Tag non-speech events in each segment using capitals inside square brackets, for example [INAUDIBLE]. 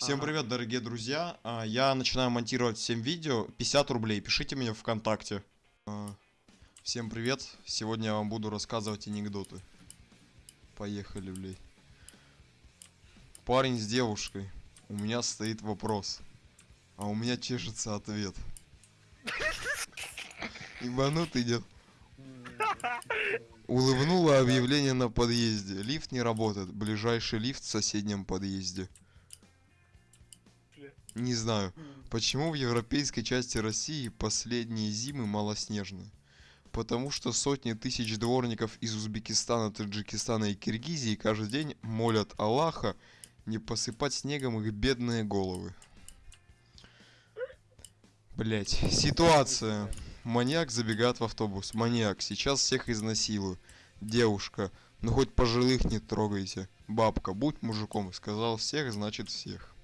Всем Ага. привет, дорогие друзья. А, Я начинаю монтировать всем видео. 50 рублей. Пишите мне ВКонтакте. А, Всем привет. Сегодня я вам буду рассказывать анекдоты. Поехали, блей. Парень с девушкой. У меня стоит вопрос. А у меня чешется ответ. Ебанутый идет. Улыбнуло объявление на подъезде. Лифт не работает. Ближайший лифт в соседнем подъезде. Не знаю, почему в европейской части России последние зимы малоснежные. Потому что сотни тысяч дворников из Узбекистана, Таджикистана и Киргизии каждый день молят Аллаха не посыпать снегом их бедные головы. Блять, ситуация. Маньяк забегает в автобус. Маньяк, сейчас всех изнасилую. Девушка, ну хоть пожилых не трогайте. Бабка, будь мужиком. Сказал всех, значит всех.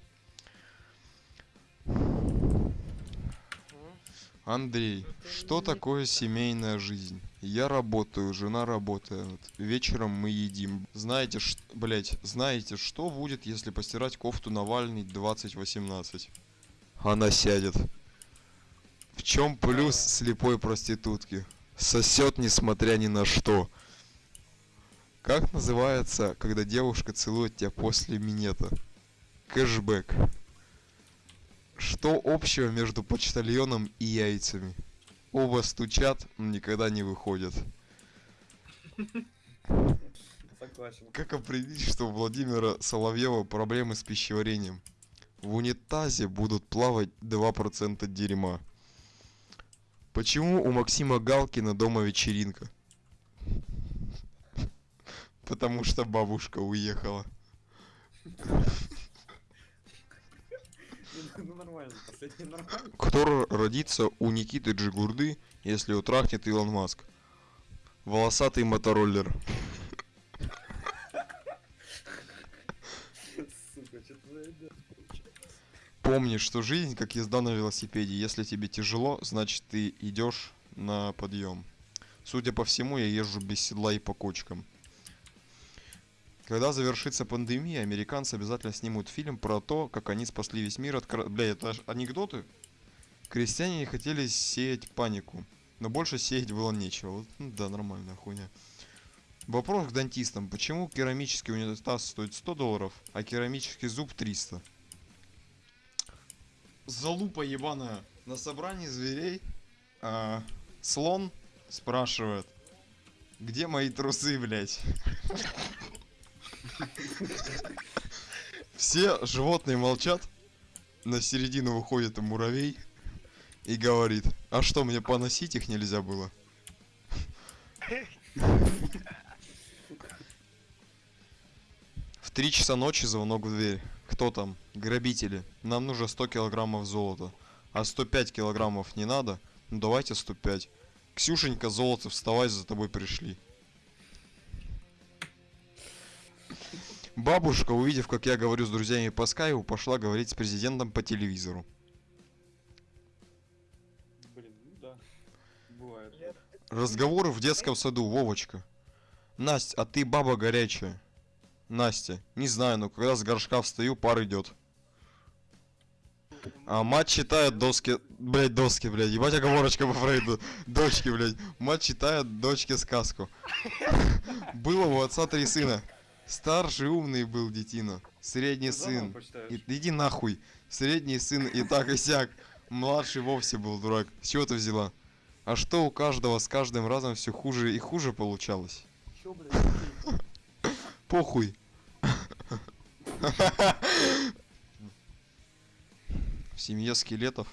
Андрей, что такое семейная жизнь? Я работаю, жена работает. Вечером мы едим. Знаете, ш... блять, знаете, что будет, если постирать кофту Навальный 2018? Она сядет. В чем плюс слепой проститутки? Сосет, несмотря ни на что. Как называется, когда девушка целует тебя после минета? Кэшбэк. Что общего между почтальоном и яйцами? Оба стучат, но никогда не выходят. Согласен. Как определить, что у Владимира Соловьева проблемы с пищеварением? В унитазе будут плавать 2% дерьма. Почему у Максима Галкина дома вечеринка? [LAUGHS] Потому что бабушка уехала. Ну нормально, последний нормально. [LAUGHS] Кто родится у Никиты Джигурды, если его трахнет Илон Маск? Волосатый мотороллер. Сука, что-то. Помни, что жизнь как езда на велосипеде. Если тебе тяжело, значит ты идешь на подъем. Судя по всему, я езжу без седла и по кочкам. Когда завершится пандемия, американцы обязательно снимут фильм про то, как они спасли весь мир от... кор- Бля, это анекдоты? Крестьяне не хотели сеять панику, но больше сеять было нечего. Вот, ну да, нормальная хуйня. Вопрос к дантистам. Почему керамический унитаз стоит 100 долларов, а керамический зуб 300? Залупа ебаная. На собрании зверей а, слон спрашивает, где мои трусы, блядь? Все животные молчат. На середину выходит муравей и говорит, а что, мне поносить их нельзя было? В три часа ночи звонок в дверь. Кто там? Грабители. Нам нужно 100 килограммов золота. А 105 килограммов не надо? Ну давайте 105. Ксюшенька, золото, вставай, за тобой пришли. Бабушка, увидев, как я говорю с друзьями по скайпу, пошла говорить с президентом по телевизору. Блин, ну да. Бывает. Разговоры в детском саду, Вовочка. Настя, а ты баба горячая. Настя, не знаю, но когда с горшка встаю, пар идет. А мать читает доски, блять, доски, блядь, ебать оговорочка по Фрейду. Дочки, блядь. Мать читает дочке сказку. [LAUGHS] Было у отца три сына. Старший умный был детина. Средний сын. И- иди нахуй. Средний сын и так и сяк. Младший вовсе был дурак. С чего ты взяла? А что у каждого с каждым разом все хуже и хуже получалось? Чё, блядь? Похуй. В семье скелетов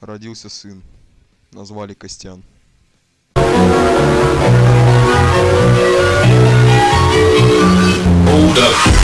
родился сын. Назвали Костян. Up.